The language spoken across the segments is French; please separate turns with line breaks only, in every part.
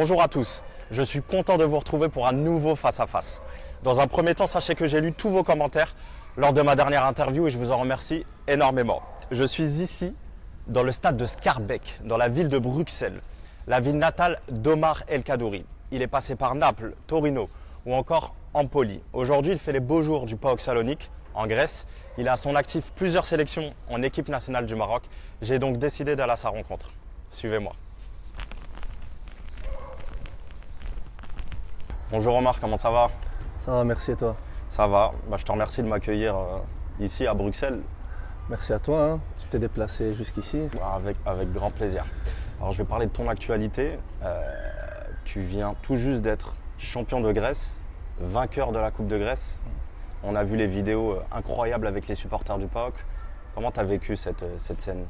Bonjour à tous, je suis content de vous retrouver pour un nouveau face-à-face. Dans un premier temps, sachez que j'ai lu tous vos commentaires lors de ma dernière interview et je vous en remercie énormément. Je suis ici dans le stade de Scarbeck, dans la ville de Bruxelles, la ville natale d'Omar El Kadouri. Il est passé par Naples, Torino ou encore Empoli. Aujourd'hui, il fait les beaux jours du PAOK Salonique en Grèce. Il a à son actif plusieurs sélections en équipe nationale du Maroc. J'ai donc décidé d'aller à sa rencontre. Suivez-moi. Bonjour Omar, comment ça va?
Ça va, merci et toi?
Ça va. Bah, je te remercie de m'accueillir euh, ici à Bruxelles.
Merci à toi, hein. tu t'es déplacé jusqu'ici.
Bah, avec, avec grand plaisir. Alors je vais parler de ton actualité. Euh, tu viens tout juste d'être champion de Grèce, vainqueur de la Coupe de Grèce. On a vu les vidéos euh, incroyables avec les supporters du PAOK. Comment tu as vécu cette, cette scène?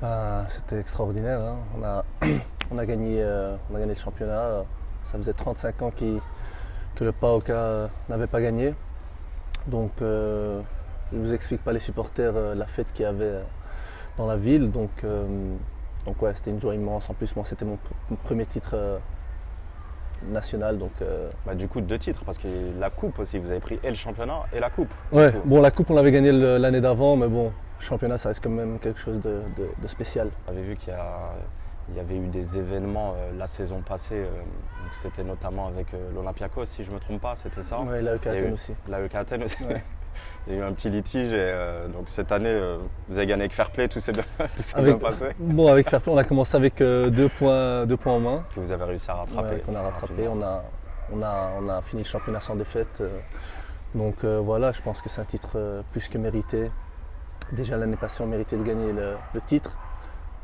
Bah, C'était extraordinaire. Hein. On, a, on, a gagné, on a gagné le championnat. Ça faisait 35 ans que le PAOK n'avait pas gagné. Donc euh, je ne vous explique pas les supporters, euh, la fête qu'il y avait euh, dans la ville. Donc, donc ouais, c'était une joie immense. En plus, moi, c'était mon, premier titre national. Donc,
bah, du coup, deux titres, parce que la coupe aussi, vous avez pris et le championnat et la coupe.
Ouais, bon, la coupe, on l'avait gagnée l'année d'avant, mais bon, le championnat, ça reste quand même quelque chose de, spécial.
Vous avez vu qu'il y a il y avait eu des événements euh, la saison passée, euh, c'était notamment avec euh, l'Olympiakos, si je ne me trompe pas, c'était ça
Oui, l'AEK Athènes aussi.
L'AEK Athènes aussi. il y a eu un petit litige et donc cette année, vous avez gagné avec Fair Play, tout s'est bien, bien, passé.
Bon, avec Fair Play, on a commencé avec deux, points, deux points en main.
Que vous avez réussi à rattraper.
qu'on a rattrapé, on a, on, a, on a fini le championnat sans défaite. donc voilà, je pense que c'est un titre plus que mérité. Déjà l'année passée, on méritait de gagner le titre.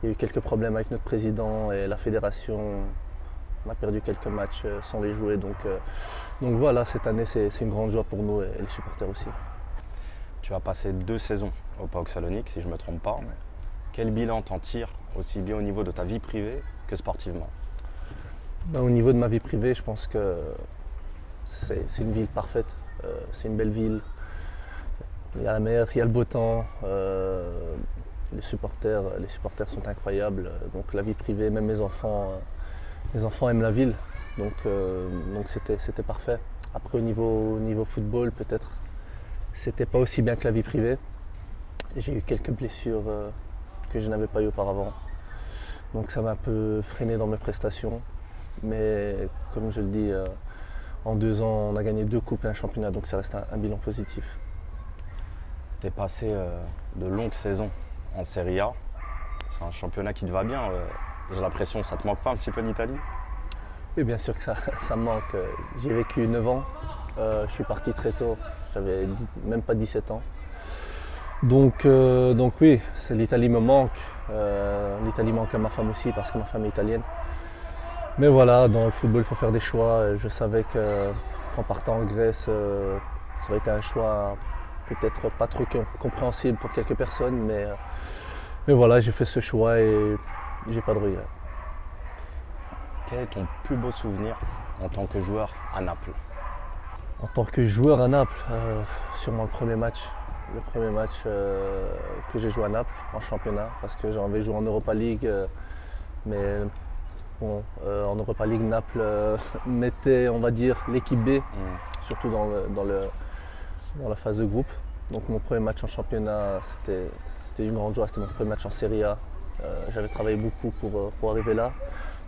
Il y a eu quelques problèmes avec notre président et la fédération. On a perdu quelques matchs euh, sans les jouer. Donc, euh, donc voilà, cette année, c'est une grande joie pour nous et les supporters aussi.
Tu as passé deux saisons au PAOK Salonique, si je ne me trompe pas. Quel bilan t'en tires, aussi bien au niveau de ta vie privée que sportivement?
Ben, Au niveau de ma vie privée, je pense que c'est une ville parfaite. Euh, c'est une belle ville. Il y a la mer, il y a le beau temps les supporters, les supporters sont incroyables. Donc la vie privée, même mes enfants, mes enfants aiment la ville. Donc euh, donc c'était parfait. Après au niveau, niveau football, peut-être c'était pas aussi bien que la vie privée. J'ai eu quelques blessures euh, que je n'avais pas eu auparavant. Donc ça m'a un peu freiné dans mes prestations. Mais comme je le dis, euh, en deux ans, on a gagné deux coupes et un championnat, donc ça reste un, bilan positif.
Tu es passé de longues saisons en Serie A. C'est un championnat qui te va bien. Euh, j'ai l'impression, ça te manque pas un petit peu l'Italie
Oui, bien sûr que ça, ça me manque. J'ai vécu 9 ans. Euh, je suis parti très tôt. J'avais même pas 17 ans. Donc, euh, donc oui, l'Italie me manque. L'Italie manque à ma femme aussi parce que ma femme est italienne. Mais voilà, dans le football, il faut faire des choix. Je savais qu'en partant en Grèce, ça aurait été un choix peut-être pas trop compréhensible pour quelques personnes, mais, euh, mais voilà, j'ai fait ce choix et j'ai pas de regrets.
Quel est ton plus beau souvenir en tant que joueur à Naples?
En tant que joueur à Naples, euh, sûrement le premier match. Le premier match euh, que j'ai joué à Naples en championnat, parce que j'avais joué en Europa League, mais bon, en Europa League, Naples mettait, on va dire, l'équipe B, mm. surtout dans dans le dans la phase de groupe. Donc mon premier match en championnat, c'était une grande joie, c'était mon premier match en Serie A. Euh, j'avais travaillé beaucoup pour, euh, pour, arriver là.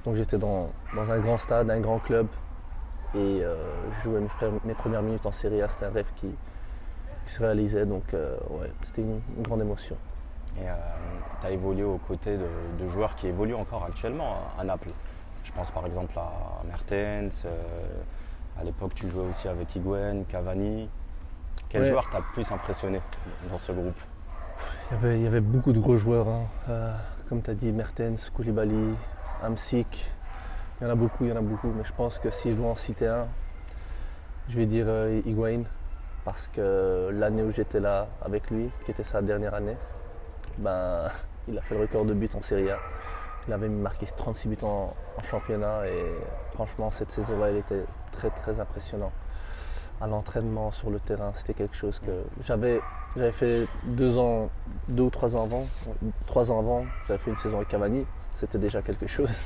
Donc j'étais dans, dans, un grand stade, un grand club. Et euh, je jouais mes, premières minutes en Serie A, c'était un rêve qui, se réalisait. Donc ouais, c'était une, grande émotion.
Et tu as évolué aux côtés de, joueurs qui évoluent encore actuellement à Naples. Je pense par exemple à Mertens. à l'époque, tu jouais aussi avec Higuain, Cavani. Quel joueur t'a plus impressionné dans ce groupe
il y, avait, beaucoup de gros joueurs. Hein. Euh, comme tu as dit, Mertens, Koulibaly, Amsik. Il y en a beaucoup, il y en a beaucoup. Mais je pense que si je dois en citer un, je vais dire euh, Higuain. Parce que l'année où j'étais là avec lui, qui était sa dernière année, ben, il a fait le record de buts en Serie A. Il avait marqué 36 buts en, en championnat et franchement cette saison-là, il était très très impressionnant à l'entraînement sur le terrain. C'était quelque chose que j'avais, fait deux ans, deux ou trois ans avant. Trois ans avant, j'avais fait une saison avec Cavani. C'était déjà quelque chose.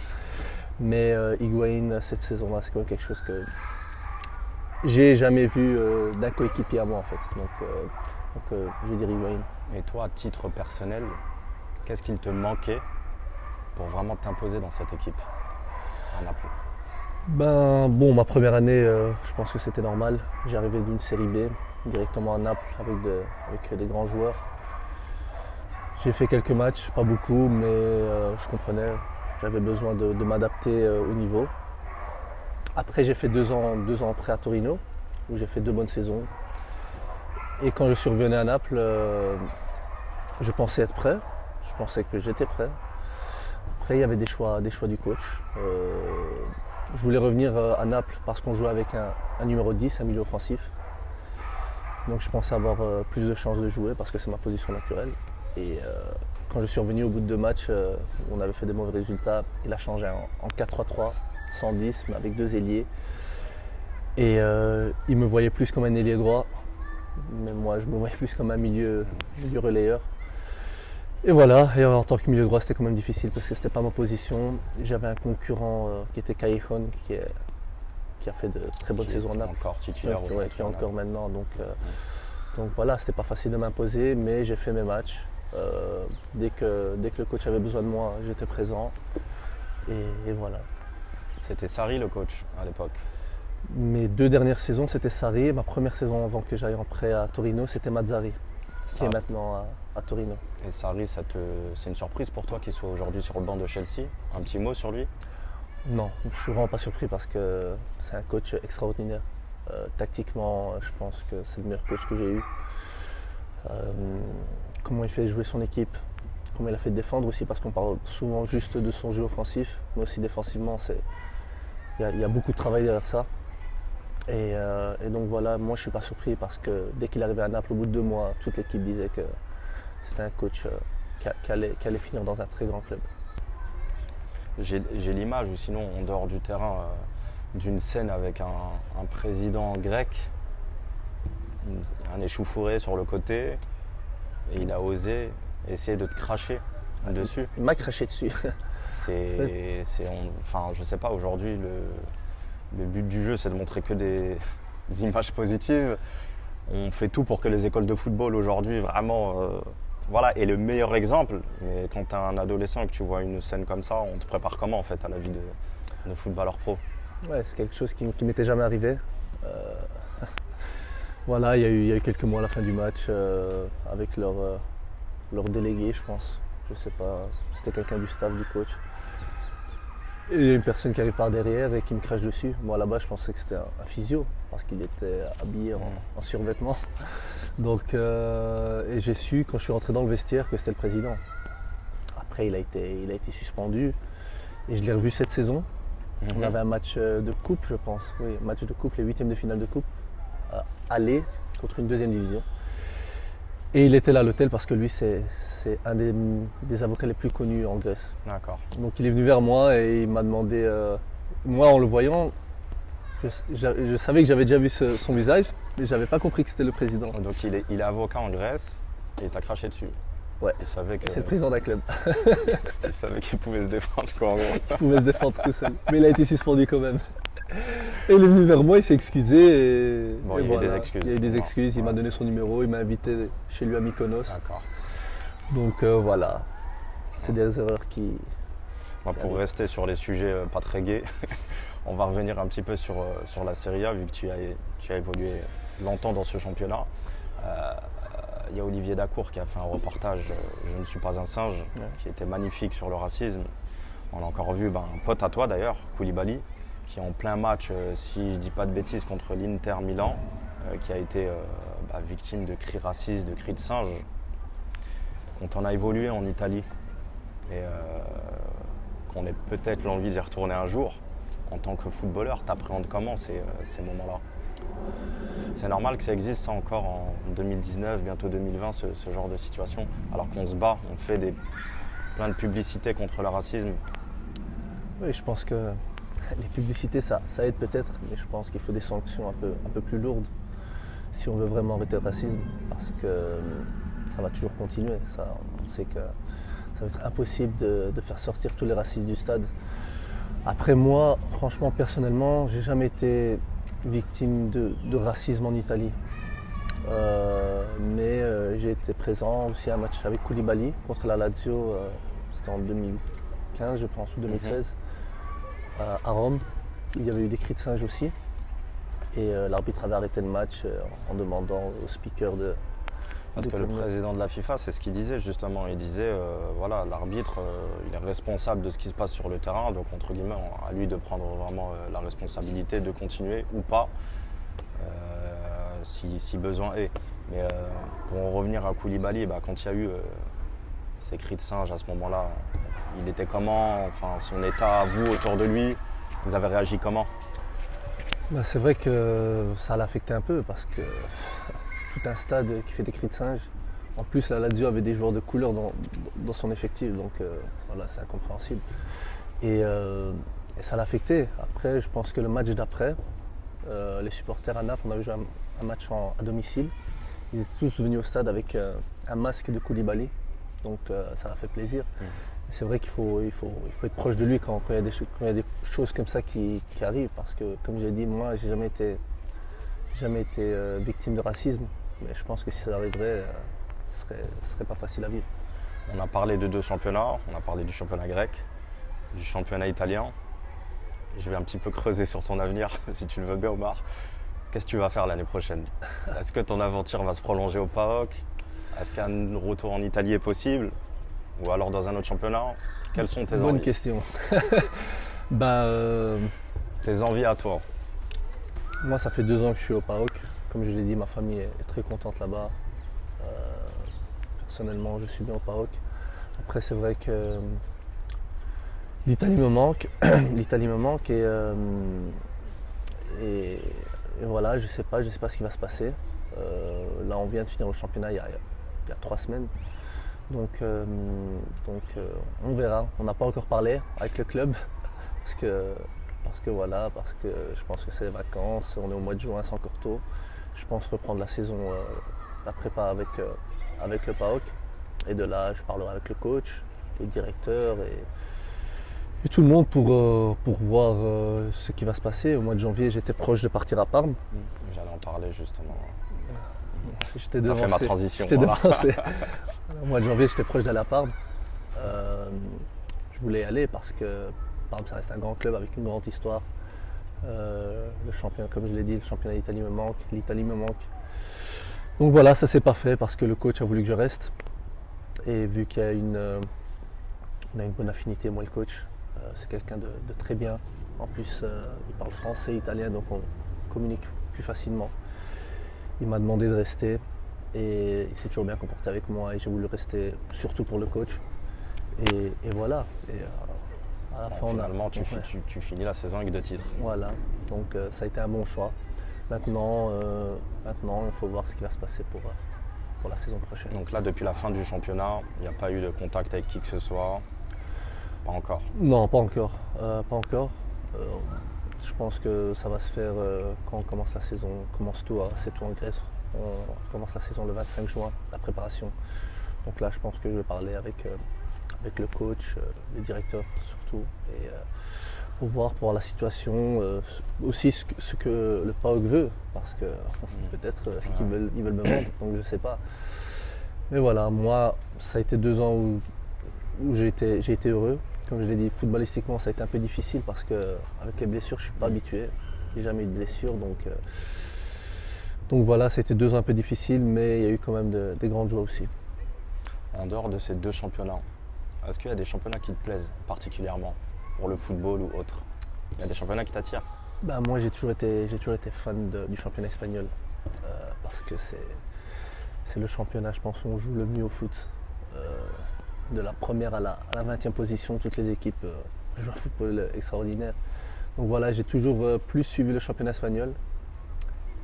Mais euh, cette saison-là, c'est quand quelque chose que j'ai jamais vu euh, d'un coéquipier à moi en fait. Donc, euh, euh, je vais dire Higuain.
Et toi, à titre personnel, qu'est-ce qu'il te manquait pour vraiment t'imposer dans cette équipe
Ben bon, ma première année, euh, je pense que c'était normal. J'arrivais d'une série B directement à Naples avec, de- avec des grands joueurs. J'ai fait quelques matchs, pas beaucoup, mais euh, je comprenais. J'avais besoin de, m'adapter euh, au niveau. Après, j'ai fait deux ans, deux ans prêt à Torino, où j'ai fait deux bonnes saisons. Et quand je suis revenu à Naples, je pensais être prêt. Je pensais que j'étais prêt. Après, il y avait des choix, des choix du coach. Je voulais revenir euh, à Naples parce qu'on jouait avec un, numéro 10, un milieu offensif. Donc je pensais avoir euh, plus de chances de jouer parce que c'est ma position naturelle. Et euh, quand je suis revenu au bout de deux matchs, on avait fait des mauvais résultats. Il a changé en, en 4-3-3, 110, mais avec deux ailiers. Et il me voyait plus comme un ailier droit, mais moi je me voyais plus comme un milieu relayeur. Et voilà, et en tant que milieu droit, c'était quand même difficile parce que c'était pas ma position. J'avais un concurrent euh, qui était Callejon, qui, est- qui a fait de très bonnes saisons
est
Naples,
Encore titulaire
qui- ouais, qui est encore maintenant. Donc, euh, donc voilà, c'était pas facile de m'imposer, mais j'ai fait mes matchs. Euh, dès, que, dès que le coach avait besoin de moi, j'étais présent. Et, et voilà.
C'était Sarri le coach à l'époque.
Mes deux dernières saisons, c'était Sarri. Ma première saison avant que j'aille en prêt à Torino, c'était Mazzari, qui est maintenant à, à Torino.
Et Sarri, ça te... c'est une surprise pour toi qu'il soit aujourd'hui sur le banc de Chelsea? Un petit mot sur lui?
Non, je suis vraiment pas surpris parce que c'est un coach extraordinaire. Euh, tactiquement, je pense que c'est le meilleur coach que j'ai eu. Euh, comment il fait jouer son équipe, comment il a fait défendre aussi, parce qu'on parle souvent juste de son jeu offensif, mais aussi défensivement, c'est il y, a- il y a beaucoup de travail derrière ça. Et, euh, et donc voilà, moi je suis pas surpris parce que dès qu'il arrivait à Naples, au bout de deux mois, toute l'équipe disait que c'était un coach euh, qui, allait, qui allait finir dans un très grand club.
J'ai l'image, ou sinon en dehors du terrain, euh, d'une scène avec un, un président grec, un échauffouré sur le côté, et il a osé essayer de te cracher dessus.
Il m'a craché dessus.
C'est, enfin, je sais pas. Aujourd'hui, le, le but du jeu, c'est de montrer que des, des images positives. On fait tout pour que les écoles de football aujourd'hui, vraiment, euh, voilà. Et le meilleur exemple, mais quand tu es un adolescent et que tu vois une scène comme ça, on te prépare comment en fait à la vie de, footballeur pro?
Ouais, c'est quelque chose qui, qui m'était jamais arrivé. Euh, voilà, il y, a eu, il y a eu quelques mois à la fin du match euh, avec leur, euh, leur délégué, je pense. Je sais pas, c'était quelqu'un du staff du coach. Et il y a une personne qui arrive par derrière et qui me crache dessus. Moi là-bas, je pensais que c'était un, physio parce qu'il était habillé en, en survêtement. Donc, euh, et j'ai su quand je suis rentré dans le vestiaire que c'était le président. Après, il a été, il a été suspendu et je l'ai revu cette saison. On avait un match euh, de coupe, je pense. Oui, match de coupe, les huitièmes de finale de coupe. euh, aller contre une deuxième division. Et il était là à l'hôtel parce que lui, c'est un des, des avocats les plus connus en Grèce.
D'accord.
Donc il est venu vers moi et il m'a demandé. euh, moi, en le voyant, je, je- je savais que j'avais déjà vu ce- son visage, mais j'avais pas compris que c'était le président.
Donc il est, il est avocat en Grèce et il t'a craché dessus.
Ouais.
Il savait que
C'est le président d'un club.
il savait qu'il pouvait se défendre quoi. en gros.
Il pouvait se défendre tout seul. Mais il a été suspendu quand même. Et il est venu vers moi, il s'est excusé. Et,
Bon,
et
il y a eu des excuses.
Il y a eu des excuses, il m'a donné son numéro, il m'a invité chez lui à Mykonos.
D'accord.
Donc euh, voilà, c'est des erreurs qui. Ça
pour
arrive.
rester sur les sujets euh, pas très gais, on va revenir un petit peu sur, euh, sur la Serie A, vu que tu as, tu as évolué longtemps dans ce championnat. Euh, Il y a Olivier Dacour qui a fait un reportage, Je ne suis pas un singe,
Ouais.
qui était magnifique sur le racisme. On a encore vu ben, un pote à toi d'ailleurs, Koulibaly, qui est en plein match, euh, si je dis pas de bêtises, contre l'Inter Milan, euh, qui a été euh, bah, victime de cris racistes, de cris de singe. Quand on a évolué en Italie et qu'on ait peut-être l'envie d'y retourner un jour, en tant que footballeur, t'appréhendes comment ces, moments-là? C'est normal que ça existe ça encore en 2019, bientôt 2020, ce, genre de situation, alors qu'on se bat, on fait plein de publicités contre le racisme.
Oui, je pense que les publicités, ça, ça aide peut-être, mais je pense qu'il faut des sanctions un peu, un peu plus lourdes si on veut vraiment arrêter le racisme, parce que euh, ça va toujours continuer. Ça, on sait que ça va être impossible de, faire sortir tous les racistes du stade. Après moi, franchement, personnellement, j'ai jamais été victime de, racisme en Italie. Euh, mais euh, j'ai été présent aussi à un match avec Koulibaly contre la Lazio, euh, c'était en 2015 je pense, ou 2016, à- à Rome. Il y avait eu des cris de singe aussi. Et euh, l'arbitre avait arrêté le match euh, en demandant au speaker de...
Parce
de
que le président de la FIFA, c'est ce qu'il disait justement. Il disait, euh, voilà, l'arbitre, il est responsable de ce qui se passe sur le terrain, donc entre guillemets, à lui de prendre vraiment la responsabilité de continuer ou pas, si, si besoin est. Mais pour en revenir à Koulibaly, bah, quand il y a eu ces cris de singe à ce moment-là, il était comment Enfin, son état, vous, autour de lui, vous avez réagi comment?
Bah, c'est vrai que ça l'a affecté un peu parce que tout un stade qui fait des cris de singe. En plus, la Lazio avait des joueurs de couleur dans, son effectif, donc euh, voilà, c'est incompréhensible. Et, euh, et ça l'a affecté. Après, je pense que le match d'après, euh, les supporters à Naples, on avait joué un, match à domicile. Ils étaient tous venus au stade avec euh, un masque de Koulibaly, donc euh, ça a fait plaisir.
Mhm.
C'est vrai qu'il faut, il faut, il faut être proche de lui quand, quand il, y a des, cho- quand il y a des choses comme ça qui, qui arrivent, parce que comme j'ai dit, moi, j'ai jamais été, jamais été euh, victime de racisme, mais je pense que si ça arriverait, euh, ce serait, ce serait pas facile à vivre.
On a parlé de deux championnats, on a parlé du championnat grec, du championnat italien. Je vais un petit peu creuser sur ton avenir, si tu le veux bien, Omar. Qu'est-ce que tu vas faire l'année prochaine? Est-ce que ton aventure va se prolonger au PAOK Est-ce qu'un retour en Italie est possible Ou alors dans un autre championnat? Quelles sont tes
Bonne
envies?
question. bah, euh,
Tes envies à toi?
Moi, ça fait deux ans que je suis au PAOK. Comme je l'ai dit, ma famille est très contente là-bas. Euh, personnellement, je suis bien au PAOK. Après, c'est vrai que euh, l'Italie me manque. L'Italie me manque et, et, et voilà, je sais pas, je sais pas ce qui va se passer. Euh, là, on vient de finir le championnat il y a, il y a trois semaines. Donc, euh, donc euh, on verra. On n'a pas encore parlé avec le club parce que parce que voilà, parce que je pense que c'est les vacances, on est au mois de juin, c'est encore tôt. Je pense reprendre la saison, euh, la prépa avec, avec le PAOK. Et de là, je parlerai avec le coach, le directeur et, et tout le monde pour, pour voir ce qui va se passer. Au mois de janvier, j'étais proche de partir à Parme.
J'allais en parler justement.
J'étais
T'as fait ma
devancé.
transition.
J'étais
voilà.
devancé. Au mois de janvier, j'étais proche Parme. Euh, je voulais y aller parce que Parme, ça reste un grand club avec une grande histoire. Euh, le championnat, comme je l'ai dit, le championnat d'Italie me manque, l'Italie me manque. Donc voilà, ça s'est pas fait parce que le coach a voulu que je reste. Et vu qu'il y a une, euh, on a une bonne affinité, moi et le coach, euh, c'est quelqu'un de, de très bien. En plus, il parle français, italien, donc on communique plus facilement. Il m'a demandé de rester et il s'est toujours bien comporté avec moi et j'ai voulu rester surtout pour le coach. Et, et voilà. Et, euh, à la fin,
Bon,
on a-
finalement, tu,
ouais.
fi- tu- tu finis la saison avec deux titres.
Voilà, donc euh, ça a été un bon choix. Maintenant, euh, maintenant, il faut voir ce qui va se passer pour, euh, pour la saison prochaine.
Donc là, depuis la fin du championnat, il n'y a pas eu de contact avec qui que ce soit? Pas encore.
Non, pas encore. pas encore. Je pense que ça va se faire euh, quand on commence la saison. On commence tout, à- c'est tout en Grèce. On commence la saison le 25 juin, la préparation. Donc là, je pense que je vais parler avec, euh, avec le coach, euh, le directeur surtout, et, pour voir, pour voir la situation, aussi ce que, ce que le PAOK veut, parce que peut-être euh, qu'ils veulent, ils veulent me vendre, donc je ne sais pas. Mais voilà, moi, ça a été deux ans où, où j'ai été, j'ai été heureux. Comme je l'ai dit, footballistiquement, ça a été un peu difficile parce que avec les blessures, je ne suis pas habitué. J'ai jamais eu de blessure, donc, euh, donc voilà, ça a été deux ans un peu difficiles, mais il y a eu quand même de- des grandes joies aussi.
En dehors de ces deux championnats, est-ce qu'il y a des championnats qui te plaisent particulièrement pour le football ou autre? Il y a des championnats qui t'attirent?
Bah, moi, j'ai toujours été, toujours été fan de- du championnat espagnol euh, parce que c'est, c'est le championnat, je pense, où on joue le mieux au foot. Euh, de la première à la, à la 20e position, toutes les équipes euh, jouent un football extraordinaire. Donc voilà, j'ai toujours euh, plus suivi le championnat espagnol.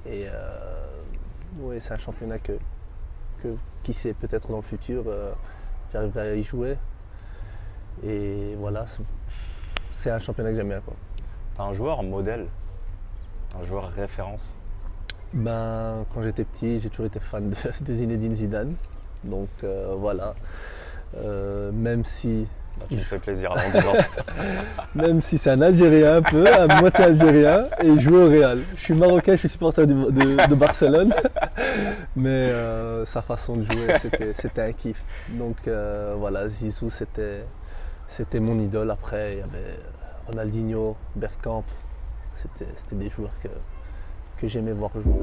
Et euh, ouais, c'est un championnat que, que, qui sait, peut-être dans le futur, euh, j'arriverai à y jouer. Et voilà, c'est, un championnat que j'aime bien.
T'as un joueur modèle Un joueur référence?
Ben, quand j'étais petit, j'ai toujours été fan de, de Zinedine Zidane. Donc euh, voilà. Euh, même si.
Plaisir
même si c'est un Algérien un peu, à moitié Algérien, et il au Real. Je suis marocain, je suis supporter de, Barcelone, mais euh, sa façon de jouer, c'était un kiff. Donc euh, voilà, Zizou, c'était mon idole. Après, il y avait Ronaldinho, Bergkamp, c'était des joueurs que j'aimais voir jouer.